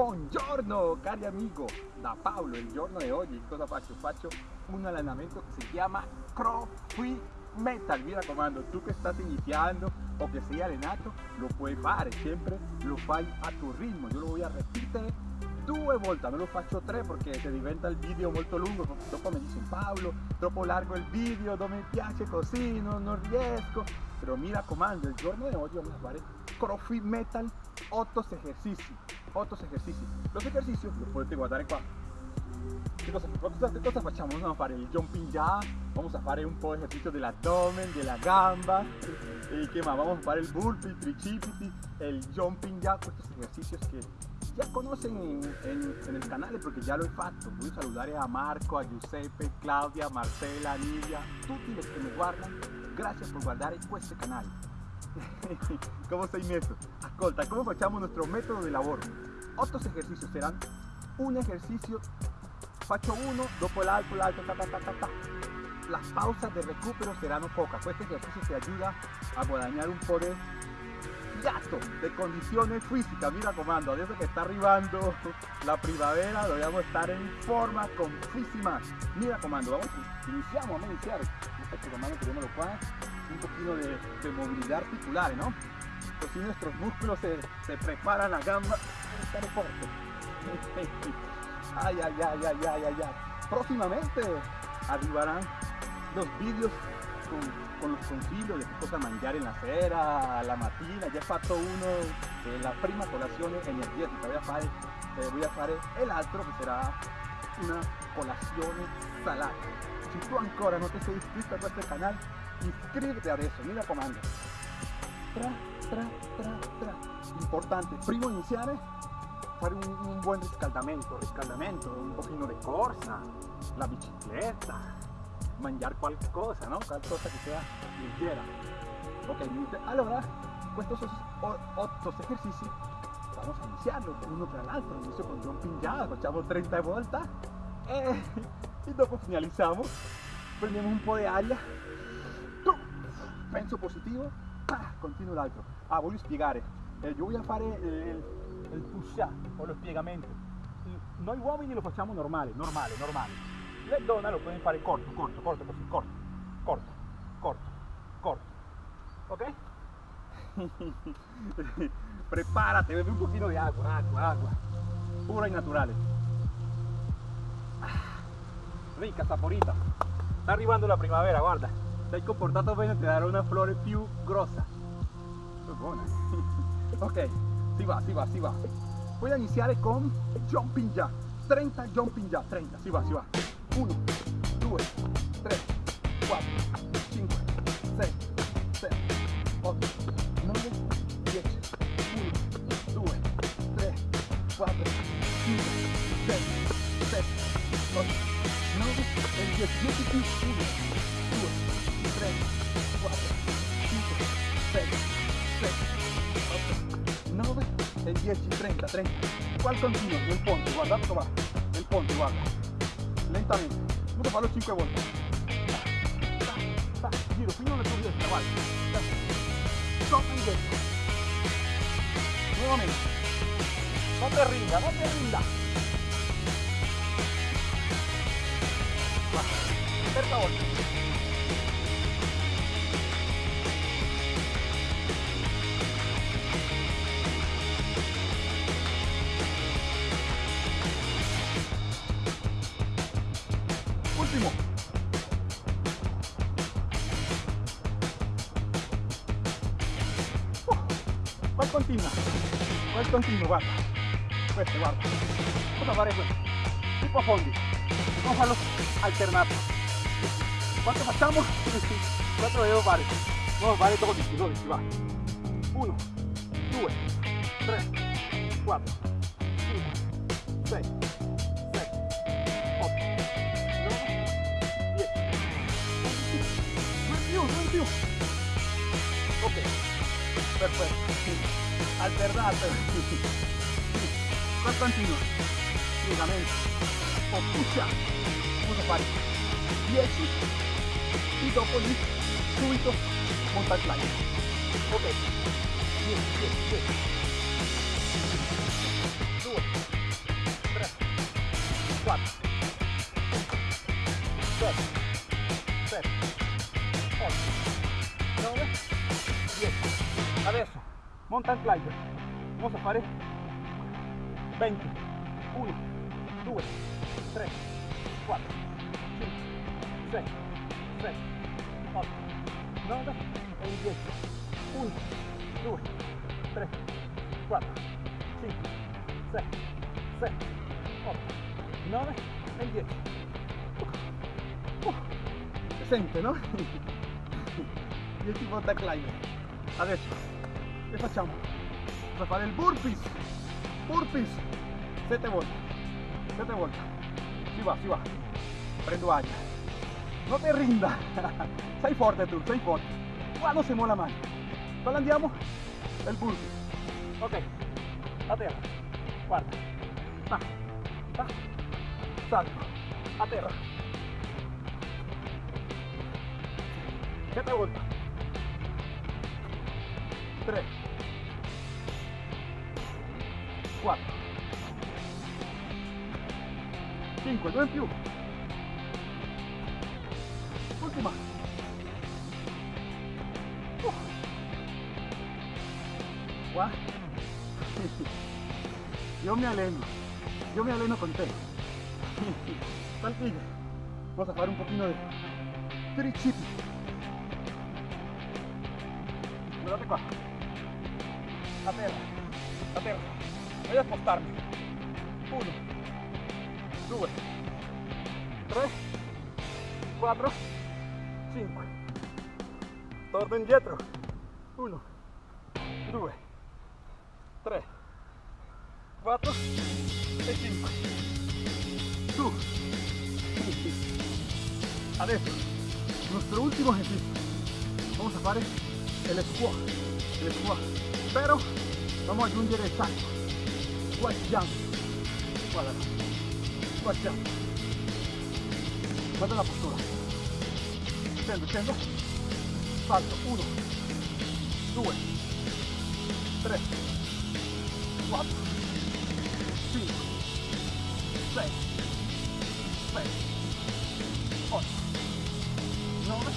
Buongiorno cari amigo. Da Paolo, il giorno di oggi. Cosa faccio? Faccio un allenamento che si chiama CrossFit Metal, mi raccomando, tu che stai iniziando o che sei allenato lo puoi fare, sempre lo fai a tuo ritmo, io lo voy a ripetere due volte, non lo faccio tre perché se diventa il video molto lungo, dopo mi dicono Paolo, troppo largo il video, non mi piace così, non, non riesco, però mi raccomando, il giorno di oggi vamos a fare CrossFit Metal 8 ejercicios, 8 ejercicios. Los ejercicios los puedes guardar qua. ¿Qué cosa, cosa, cosa a fare il jumping jack, vamos a fare un po' di ejercicio dell'addome, della gamba, y qué más, vamos a fare il burpee, il tricipiti, el jumping jack, estos ejercicios que ya conocen en, en, el canal porque ya lo he fatto. Voy a saludar a Marco, a Giuseppe, Claudia, Marcela, Lidia, tutti los que me guardan. Gracias por guardar este canal. ¿Cómo sei messo? Ascolta, ¿cómo facciamo nuestro método de lavoro? Otros ejercicios serán un ejercicio, faccio uno, dopo l'altro, l'altro, ta, ta, ta, ta, ta. Las pausas de recupero serán pocas, pues este ejercicio te ayuda a guadañar un po' de gasto de condiciones físicas. Mira comando, desde que está arribando la primavera, debemos estar en forma con físimas. Mira comando, vamos, iniciamos, vamos a iniciar. Este comando tenemos lo cual un poquito de, de, movilidad articular, ¿no? Pues si nuestros músculos se, preparan a gamba, estar fuerte. Ay, ay, ay, ay, ay, ay, ay. Próximamente arribarán los vídeos con, los consiglios di che cosa mangiare la sera, la mattina, già fatto uno eh, la prima colazione energetica, voy a fare, eh, voy a fare e l'altro che sarà una colazione salata. Se tu ancora non ti sei iscritto a questo canale, iscriviti adesso, mi raccomando. Tra, tra, tra, tra. Importante, prima di iniziare, fare un, un buon riscaldamento, riscaldamento, un pochino di corsa, la bicicletta, mangiar qualcosa, ¿no? Qualcosa que sea ligera. Ok, allora, estos otros ejercicios vamos a iniciarlo uno tras l'altro. Inizio con jumping jack, facciamo 30 volte e, e dopo finalizziamo, prendiamo un po' di aria, penso positivo, ah, continuo l'altro. Ah, voglio spiegare, eh, io voglio fare il, il push up o lo spiegamento. Noi uomini lo facciamo normale, normale, normale le donne lo pueden fare corto, corto, corto, così, corto, corto, corto, corto. ¿Ok? Prepárate, bebe un poquito de agua, agua, agua. Pura y natural. Rica, saporita. Está arrivando la primavera, guarda. Sei comportato bene, ti darà una flore più grossa. È buona. ok, si va, si va, si va. Voy a iniziare con jumping jack. 30 jumping jack, 30, si va, si va. 1, 2, 3, 4, 5, 6, 7, 8, 9, 10, 1, 2, 3, 4, 5, 6, 7, 8, 9, el 10, 10 più, 1, 2, 3, 4, 5, 6, 7, 8, 9, el 10 y 30, 30. ¿Cuál continuo? El ponte, guarda, toma. El ponte, guarda. Lentamente. Uno para los 5 vueltas. Giro, fino de tu diestra, vale. Top y derecho. Nuevamente. No te rinda, no te rinda. Cerca 8. Continua? Guarda. Questo, guarda. Cosa fare questo? Tipo a fondi. A farlo alternato. ¿Cuánto facciamo? ¿Cuánto devo fare? A fare 12, 12, va. 1, 2, 3, 4, 5, 6, Ok, perfetto alternato. Más continuo. Ligamento. O pucha. Uno para. Dieci. Y dopo lì. Subito. Monta il playa. Ok. Dieci, dieci, dieci. Due. Tre. Quattro. Sette. Sette. Otto. Nove. Dieci. Adesso mountain climber. Vamos a fare 20, 1, 2, 3, 4, 5, 6, 7, 8, 9 e 10. 1, 2, 3, 4, 5, 6, 7, 8, 9 e 10. Uh, si sente, no? 10 volta climber. Adesso, che facciamo? Vamos a fare il burpees. Burpees. 7 volte. 7 volte. Si va, si va. Prendo aria. No te rinda. Sei forte tu, sei forte. Quando si mola mai. Quando andiamo? Il burpees. Ok. A terra. Guarda. Va. Va. Salto. A terra. 7 volte. 3 5 2 in più ultima Uh. qua io mi alleno io mi alleno con te Saltigue vamos a fare un pochino de tricipi guardate qua a terra a terra voglio spostarmi uno due tre quattro cinque torno indietro uno due tre quattro e cinque su adesso nuestro último ejercicio. Vamos a fare el squat el squat. Pero vamos a aggiungere il salto squat jump jump guarda la postura. Scendo scendo salto 1 2 3 4 5 6 7 8 9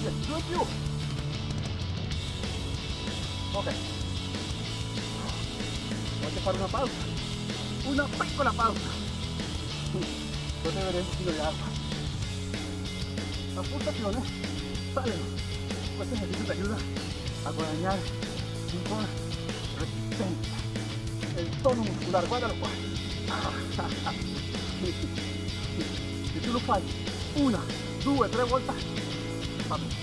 10 2 in più ok voglio fare una pausa. Una piccola pausa potete vedere un pochino di acqua la pulsazione saleno questo esercizio ti aiuta a guadagnare un po' resistenza e il tono muscolare guardalo qua se tu lo fai una due tre volte va bene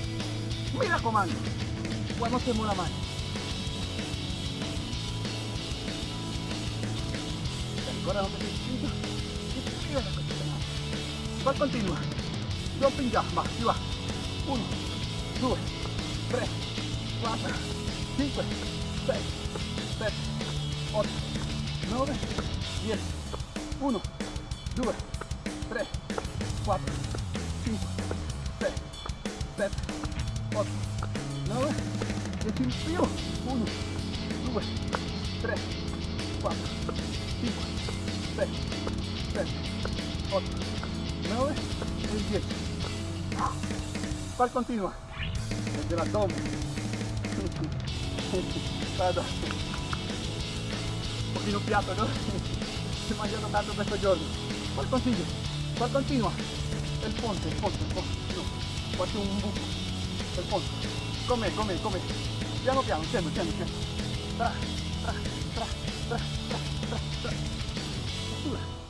mi raccomando quando si muove la mano ancora non mi poi continua jumping jack va si va. 1 2 3 4 5 6 7 8 9 10 1 2 3 4 5 6 7 8 9 10 in più 1 2 3 4 5 6 7 8 9 e 10 poi continua desde l'addome guarda un pochino piatto no? si è mangiato tanto questo giorno poi continua poi continua il ponte il ponte il ponte. C'è un buco il ponte. Com'è com'è com'è piano piano scendo scendo scendo tra tra tra tra tra tra tra. Postura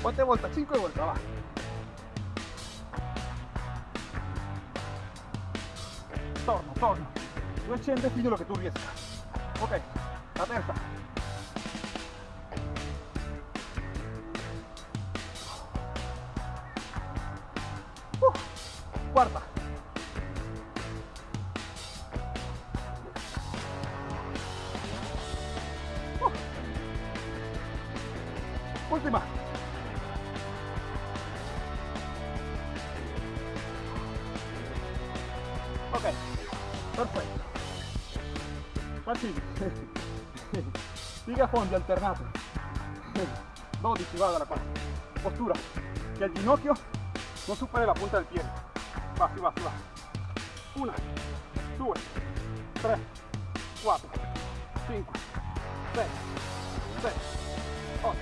quante volte? 5 volte va. Torno torno. Tu accende fino a che tu riesca ok la terza uh, quarta Piega fondi alternato. 12 vado alla quarta postura. Che il ginocchio non superi la punta del piede va si va si va. 1 2 3 4 5 6 7 8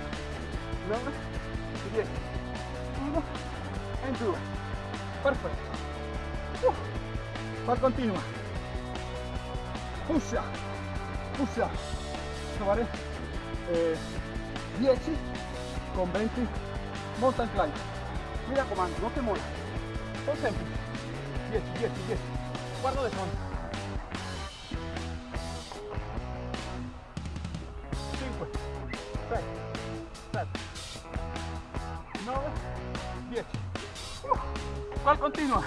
9 10 1 e 2 perfetto poi continua. Pusha pusha eh, 10 con 20 mountain climb mi raccomando non che molla sono semplici 10 10 10 guardo de fondo 5 6 7 9 10 uh, qual continua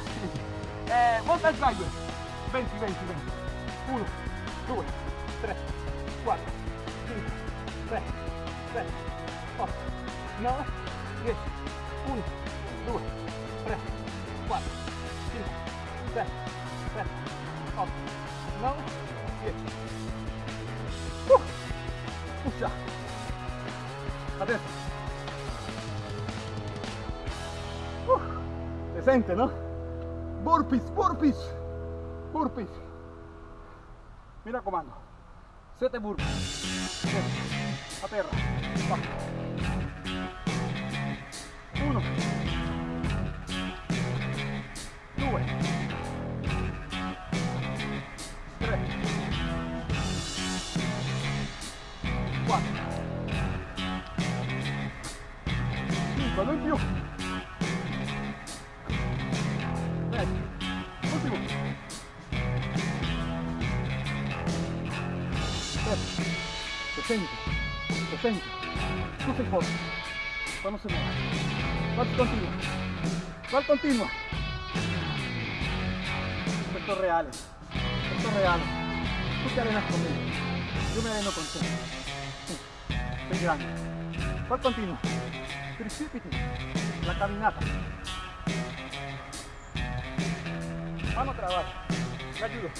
eh, mountain climb 20 20 20 1 2 3 4 5 6 7 8 9 10 1 2 3 4 5 6 7 8 9 10 uh, Pusha adesso uh, si sente no? burpees burpees burpees. Mi raccomando 7 burpees a terra. Va. Uno. Due. Tre. Quattro. Cinque non più. Ecco ultimo. Sette potente. Super fuerte. Vamos a sumar. Vamos continua. Vamos continua. Estos reales. Estos reales. Tú te arenas conmigo. Yo me areno contigo. Soy grande. Cual continua. Precipite. La caminata. Vamos a trabajar. Me ayudo.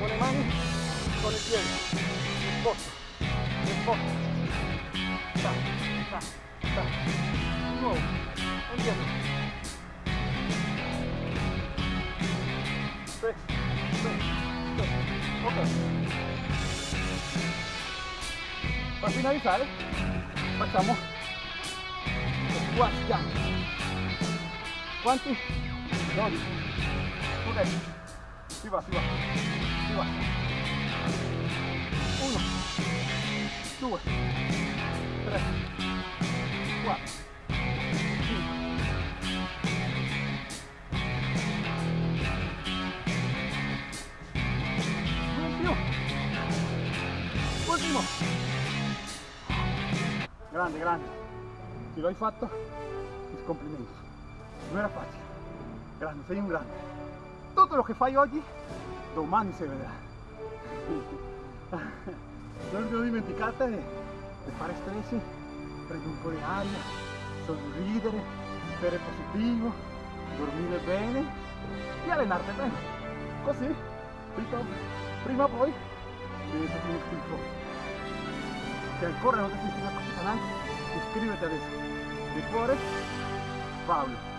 Con el mano, con el pie. Esfuerzo. Esfuerzo di nuovo indietro sì, sì, sì. ok per finalizzare facciamo squat jump quanti? 12 ok si va si va si va 1 2 3 4 5 in più ultimo grande grande. Si lo hai fatto mis complimenti non era facile grande sei un grande. Tutto lo che fai oggi domani si vedrà non vi dimenticate di fare un po' di aria sorridere essere positivo dormire bene e allenarti bene. Così prima o poi diventati uno schifo se ancora non ti sei iscritto a questo canale iscriviti adesso. Di cuore Paolo